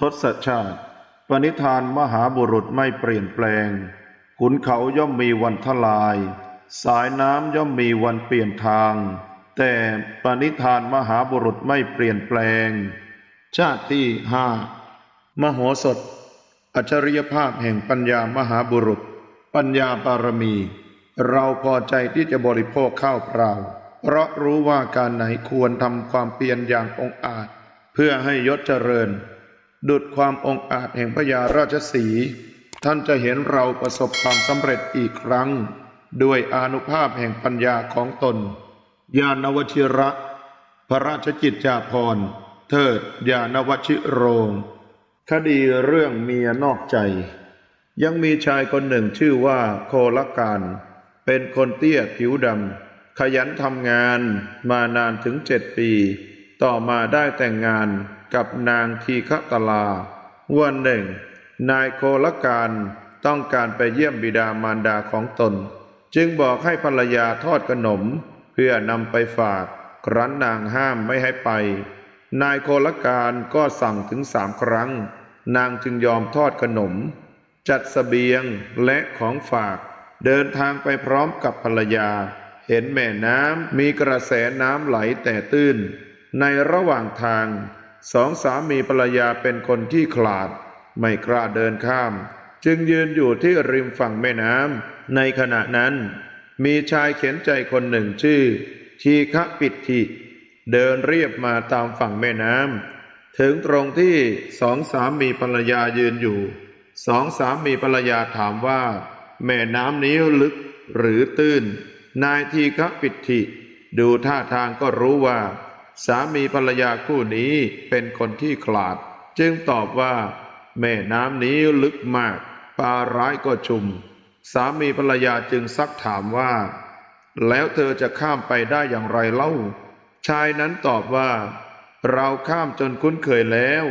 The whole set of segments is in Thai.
ทศชาติ ปณิธานมหาบุรุษไม่เปลี่ยนแปลง ขุนเขาย่อมมีวันทลาย สายน้ำย่อมมีวันเปลี่ยนทาง แต่ปณิธานมหาบุรุษไม่เปลี่ยนแปลง ชาติที่ห้ามโหสถ อัจฉริยภาพแห่งปัญญามหาบุรุษ ปัญญาบารมี เราพอใจที่จะบริโภคข้าวเปล่า เพราะรู้ว่าการไหนควรทำความเพียรอย่างองอาจ เพื่อให้ยศเจริญ ดุดความองอาจแห่งพญาราชสี ท่านจะเห็นเราประสบความสำเร็จอีกครั้ง ด้วยอนุภาพแห่งปัญญาของตน ญาณวชิระ พระราชกิจจาภรณ์ เทิดญาณวชิโรง คดีเรื่องเมียนอกใจ ยังมีชายคนหนึ่งชื่อว่าโคลการเป็นคนเตี้ยผิวดำขยันทำงานมานานถึงเจ็ดปี ต่อมาได้แต่งงาน กับนางทีฆตลา วันหนึ่ง นายโคลการต้องการไปเยี่ยมบิดามารดาของตน จึงบอกให้ภรรยาทอดขนม เพื่อนำไปฝาก ครั้นนางห้ามไม่ให้ไป นายโคลการก็สั่งถึงสามครั้ง นางจึงยอมทอดขนม จัดสเสบียงและของฝากเดินทางไปพร้อมกับภรรยา เห็นแม่น้ำมีกระแสน้ำไหลแต่ตื้น ในระหว่างทาง สองสามีภรรยาเป็นคนขี้ขลาด ไม่กล้าเดินข้าม จึงยืนอยู่ที่ริมฝั่งแม่น้ำในขณะนั้น มีชายเขียนใจคนหนึ่งชื่อ ทีฆะปิติเดินเรียบมาตามฝั่งแม่น้ำถึงตรงที่สองสามีภรรยายืนอยู่สองสามีภรรยาถามว่า แม่น้ำนี้ลึกหรือตื้น นายทีฆะปิติดูท่าทางก็รู้ว่า สามีภรรยาคู่นี้เป็นคนที่ขลาด จึงตอบว่า แม่น้ำนี้ลึกมากปลาร้ายก็ชุม สามีภรรยาจึงซักถามว่า แล้วเธอจะข้ามไปได้อย่างไรเล่า ชายนั้นตอบว่า เราข้ามจนคุ้นเคยแล้ว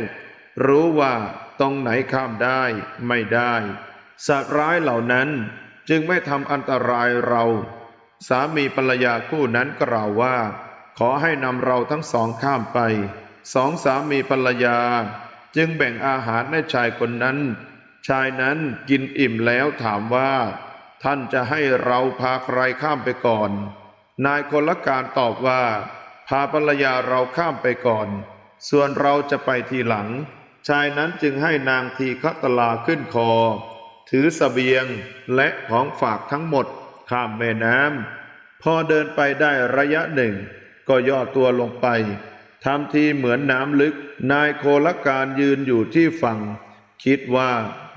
รู้ว่าตรงไหนข้ามได้ไม่ได้สัตว์ร้ายเหล่านั้นจึงไม่ทำอันตรายเรา สามีภรรยาคู่นั้นกล่าวว่า ขอให้นำเราทั้งสองข้ามไป สองสามีภรรยา จึงแบ่งอาหารให้ชายคนนั้น ชายนั้นกินอิ่มแล้วถามว่า ท่านจะให้เราพาใครข้ามไปก่อน นายคนละการตอบว่า พาภรรยาเราข้ามไปก่อน ส่วนเราจะไปทีหลัง ชายนั้นจึงให้นางทีฆตลาขึ้นคอ ถือสเสบียงและของฝากทั้งหมดข้ามแม่น้ำพอเดินไปได้ระยะหนึ่ง ก็ย่อตัวลงไปทำทีเหมือนน้ำลึก นายโคลการยืนอยู่ที่ฝั่ง คิดว่า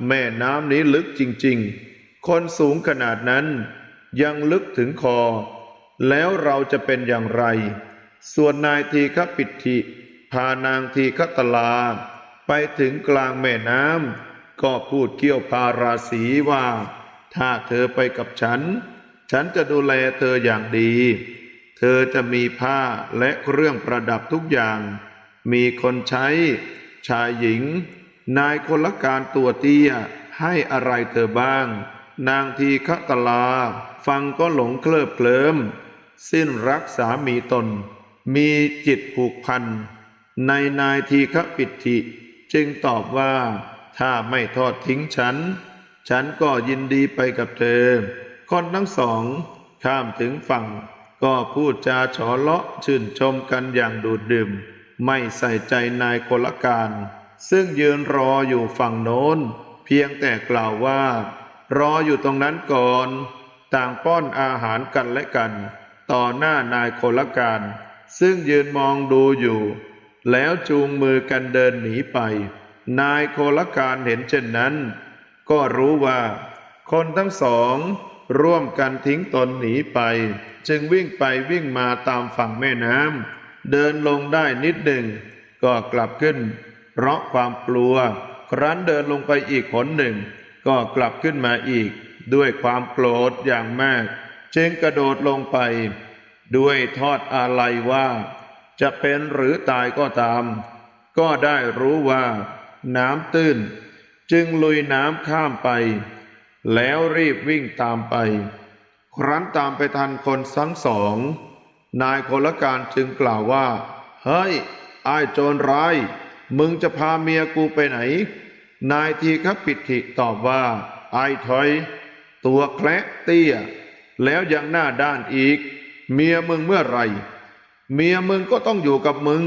แม่น้ำนี้ลึกจริงๆ คนสูงขนาดนั้น ยังลึกถึงคอ แล้วเราจะเป็นอย่างไร ส่วนนายทีฆปิติพานางทีฆตลา ไปถึงกลางแม่น้ำก็พูดเกี่ยวพาราศีว่า ถ้าเธอไปกับฉัน ฉันจะดูแลเธออย่างดี เธอจะมีผ้าและเครื่องประดับทุกอย่าง มีคนใช้ ชายหญิง นายคนละการตัวเตี้ยให้อะไรเธอบ้าง นางทีฆตลา ฟังก็หลงเคลิบเคลิ้มสิ้นรักสามีตน มีจิตผูกพัน ในนายทีฆปิติจึงตอบว่า ถ้าไม่ทอดทิ้งฉัน ฉันก็ยินดีไปกับเธอ คนทั้งสองข้ามถึงฝั่ง ก็พูดจาฉอเลาะชื่นชมกันอย่างดูดดื่ม ไม่ใส่ใจนายคนละการ ซึ่งยืนรออยู่ฝั่งโน้น เพียงแต่กล่าวว่า รออยู่ตรงนั้นก่อน ต่างป้อนอาหารกันและกัน ต่อหน้านายคนละการ ซึ่งยืนมองดูอยู่ แล้วจูงมือกันเดินหนีไป นายโคลการเห็นเช่นนั้น ก็รู้ว่า คนทั้งสอง ร่วมกันทิ้งตนหนีไป จึงวิ่งไปวิ่งมาตามฝั่งแม่น้ำเดินลงได้นิดหนึ่ง ก็กลับขึ้น เพราะความกลัว ครั้นเดินลงไปอีกหนหนึ่ง ก็กลับขึ้นมาอีก ด้วยความโกรธอย่างมาก จึงกระโดดลงไป ด้วยทอดอาลัยว่า จะเป็นหรือตายก็ตาม ก็ได้รู้ว่า น้ำตื้น จึงลุยน้ำข้ามไป แล้วรีบวิ่งตามไป ครั้นตามไปทันคนทั้งสอง นายคนละการจึงกล่าวว่า เฮ้ยไอ้ายโจรร้าย มึงจะพาเมียกูไปไหน นายทีครับปิติตอบว่า ไอ้ถอย ตัวแคละเตี้ย แล้วยังหน้าด้านอีก เมียมึงเมื่อไรเมียมึงก็ต้องอยู่กับมึง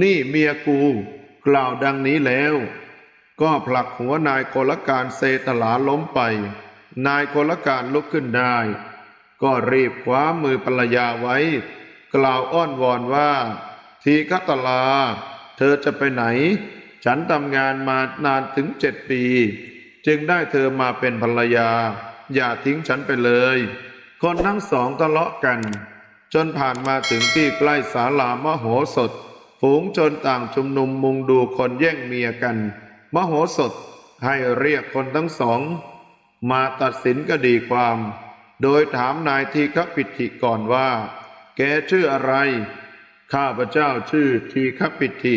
นี่เมียกู กล่าวดังนี้แล้ว ก็ผลักหัวนายโกลการเซตลาล้มไป นายโกลการลุกขึ้นได้ ก็รีบคว้ามือภรรยาไว้ กล่าวอ้อนวอนว่า ทีคตลา เธอจะไปไหน ฉันทำงานมานานถึงเจ็ดปี จึงได้เธอมาเป็นภรรยา อย่าทิ้งฉันไปเลย คนทั้งสองทะเลาะกัน จนผ่านมาถึงที่ใกล้ศาลามโหสถ ฝูงชนต่างชุมนุมมุงดูคนแย่งเมียกัน มโหสถให้เรียกคนทั้งสอง มาตัดสินคดีความ โดยถามนายทีฆปิติก่อนว่า แกชื่ออะไร ข้าพเจ้าชื่อทีฆปิติ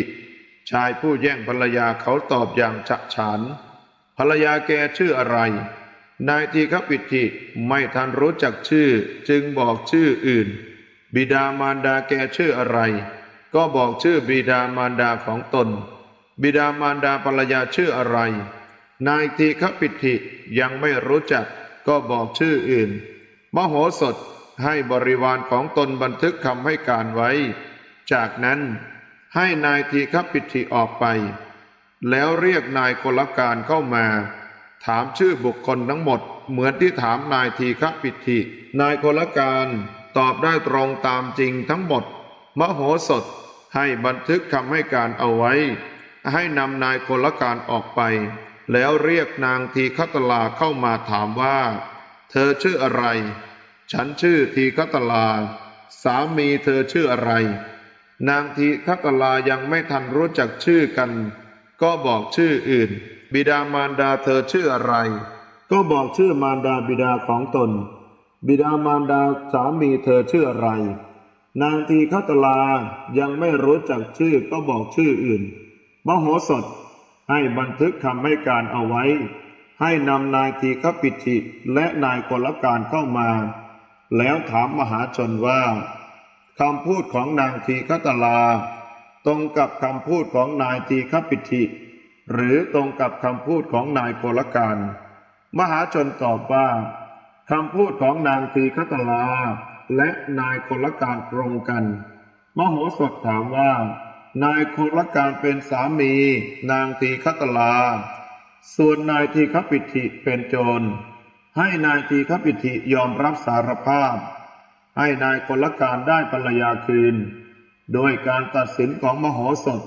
ชายผู้แย่งภรรยาเขาตอบอย่างฉะฉานภรรยาแกชื่ออะไร นายทีฆปิติไม่ทันรู้จักชื่อ จึงบอกชื่ออื่น บิดามารดาแกชื่ออะไร ก็บอกชื่อบิดามารดาของตน บิดามารดาภรรยาชื่ออะไร นายทีฆปิติยังไม่รู้จักก็บอกชื่ออื่น มโหสถให้บริวารของตนบันทึกคำให้การไว้ จากนั้นให้นายทีฆปิติออกไป แล้วเรียกนายกลการเข้ามา ถามชื่อบุคคลทั้งหมด เหมือนที่ถามนายทีฆปิตินายกลการตอบได้ตรงตามจริงทั้งหมด มโหสถให้บันทึกคำให้การเอาไว้ ให้นำนายกลการออกไป แล้วเรียกนางทีคัตลาเข้ามาถามว่า เธอชื่ออะไร ฉันชื่อทีคัตลา สามีเธอชื่ออะไร นางทีคัตลายังไม่ทันรู้จักชื่อกัน ก็บอกชื่ออื่น บิดามารดาเธอชื่ออะไร ก็บอกชื่อมารดาบิดาของตน บิดามารดาสามีเธอชื่ออะไร นางทีคัตลายังไม่รู้จักชื่อก็บอกชื่ออื่น มโหสถให้บันทึกคำให้การเอาไว้ ให้นำนายทีฆปิติและนายกลการเข้ามา แล้วถามมหาชนว่าคำพูดของนางทีฆตลา ตรงกับคำพูดของนายทีฆปิติหรือตรงกับคำพูดของนายกลการ มหาชนตอบว่าคำพูดของนางทีฆตลาและนายกลการตรงกัน มโหสถถามว่า นายโคลการเป็นสามี นางทีคัตลา ส่วนนายทีคปิติเป็นโจร ให้นายทีคปิติยอมรับสารภาพ ให้นายโคลการได้ภรรยาคืน โดยการตัดสินของมโหสถ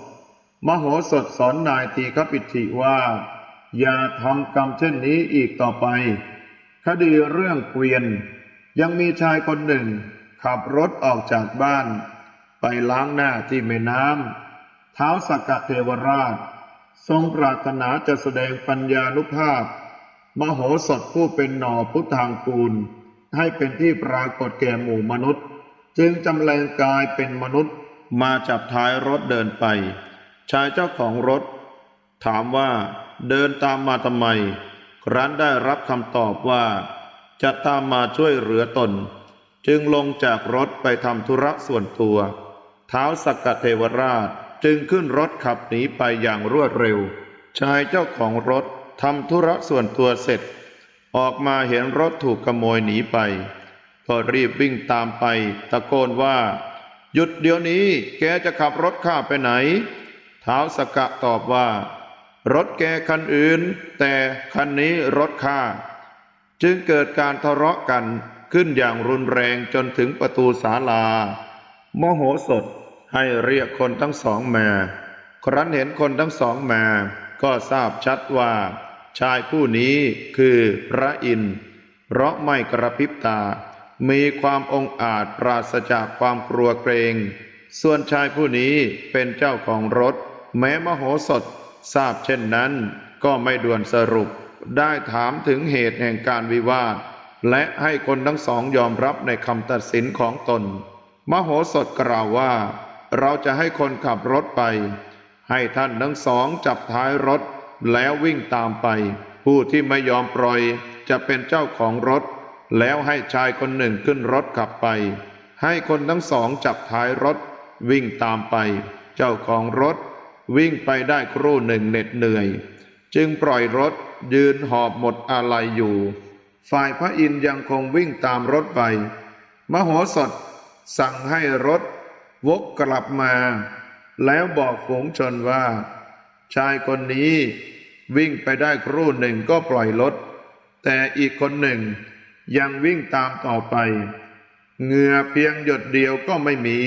มโหสถสอนนายทีคปิติว่า อย่าทำกรรมเช่นนี้อีกต่อไป คดีเรื่องเกวียน ยังมีชายคนหนึ่ง ขับรถออกจากบ้าน ไปล้างหน้าที่แม่น้ำเท้าสักกะเทวราช ทรงปรารถนาจะแสดงปัญญานุภาพ มโหสถผู้เป็นหน่อพุทธางกูล ให้เป็นที่ปรากฏแก่หมู่มนุษย์ จึงจำแรงกายเป็นมนุษย์มาจับท้ายรถเดินไป ชายเจ้าของรถ ถามว่าเดินตามมาทำไม ครั้นได้รับคำตอบว่า จะตามมาช่วยเหลือตน จึงลงจากรถไปทำธุระส่วนตัว ท้าวสักกะเทวราชจึงขึ้นรถขับหนีไปอย่างรวดเร็ว ชายเจ้าของรถทำธุระส่วนตัวเสร็จ ออกมาเห็นรถถูกขโมยหนีไป ก็รีบวิ่งตามไป ตะโกนว่า หยุดเดี๋ยวนี้แกจะขับรถข้าไปไหนเท้าวสกกะตอบว่า รถแกคันอื่น แต่คันนี้รถข้าจึงเกิดการทะเลาะกันขึ้นอย่างรุนแรงจนถึงประตูศาลาโมโหสถ ให้เรียกคนทั้งสองมา ครั้นเห็นคนทั้งสองมา ก็ทราบชัดว่า ชายผู้นี้คือพระอินทร์เพราะไม่กระพริบตา มีความองอาจปราศจากความกลัวเกรง ส่วนชายผู้นี้เป็นเจ้าของรถ แม้มโหสถทราบเช่นนั้น ก็ไม่ด่วนสรุป ได้ถามถึงเหตุแห่งการวิวาท และให้คนทั้งสองยอมรับในคำตัดสินของตน มโหสถกล่าวว่า เราจะให้คนขับรถไป ให้ท่านทั้งสองจับท้ายรถแล้ววิ่งตามไป ผู้ที่ไม่ยอมปล่อยจะเป็นเจ้าของรถ แล้วให้ชายคนหนึ่งขึ้นรถขับไป ให้คนทั้งสองจับท้ายรถ วิ่งตามไป เจ้าของรถ วิ่งไปได้ครู่หนึ่งเหน็ดเหนื่อย จึงปล่อยรถยืนหอบหมดอาลัยอยู่ ฝ่ายพระอินยังคงวิ่งตามรถไป มโหสถสั่งให้รถ วกกลับมา แล้วบอกฝูงชนว่า ชายคนนี้วิ่งไปได้ครู่หนึ่งก็ปล่อยรถ แต่อีกคนหนึ่งยังวิ่งตามต่อไป เหงื่อเพียงหยดเดียวก็ไม่มี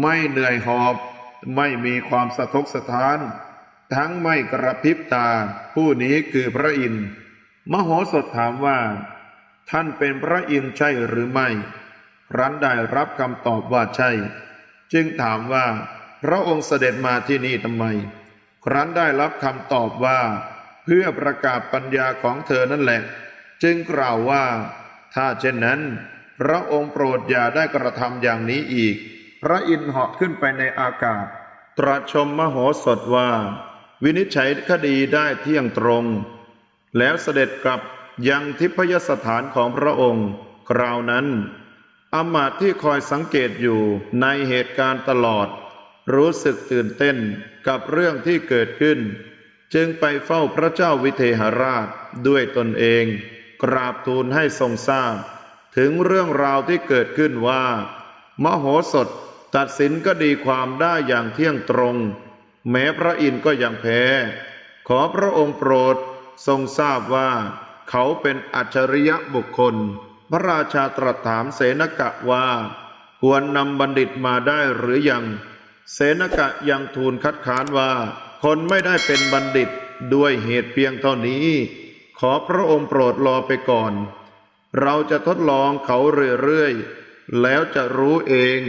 ไม่เหนื่อยหอบ ไม่มีความสะทกสะท้าน ทั้งไม่กระพริบตา ผู้นี้คือพระอินทร์ มโหสถถามว่า ท่านเป็นพระอินทร์ใช่หรือไม่ รันได้รับคำตอบว่าใช่ จึงถามว่า พระองค์เสด็จมาที่นี่ทำไม ครั้นได้รับคำตอบว่า เพื่อประกาศปัญญาของเธอนั่นแหละ จึงกล่าวว่า ถ้าเช่นนั้น พระองค์โปรดอย่าได้กระทำอย่างนี้อีก พระอินทร์เหาะขึ้นไปในอากาศ ตรัสชมมโหสถว่า วินิจฉัยคดีได้เที่ยงตรง แล้วเสด็จกลับยังทิพยสถานของพระองค์ คราวนั้น อมาตที่คอยสังเกตอยู่ในเหตุการณ์ตลอด รู้สึกตื่นเต้นกับเรื่องที่เกิดขึ้น จึงไปเฝ้าพระเจ้าวิเทหราชด้วยตนเอง กราบทูลให้ทรงทราบ ถึงเรื่องราวที่เกิดขึ้นว่า มโหสถตัดสินก็ดีความได้อย่างเที่ยงตรง แม้พระอินทร์ก็ยังแพ้ ขอพระองค์โปรดทรงทราบว่า เขาเป็นอัจฉริยะบุคคล พระราชาตรัสถามเสนกะว่า ควรนำบัณฑิตมาได้หรือยัง เสนกะยังทูลคัดค้านว่า คนไม่ได้เป็นบัณฑิตด้วยเหตุเพียงเท่านี้ ขอพระองค์โปรดรอไปก่อน เราจะทดลองเขาเรื่อยๆ แล้วจะรู้เอง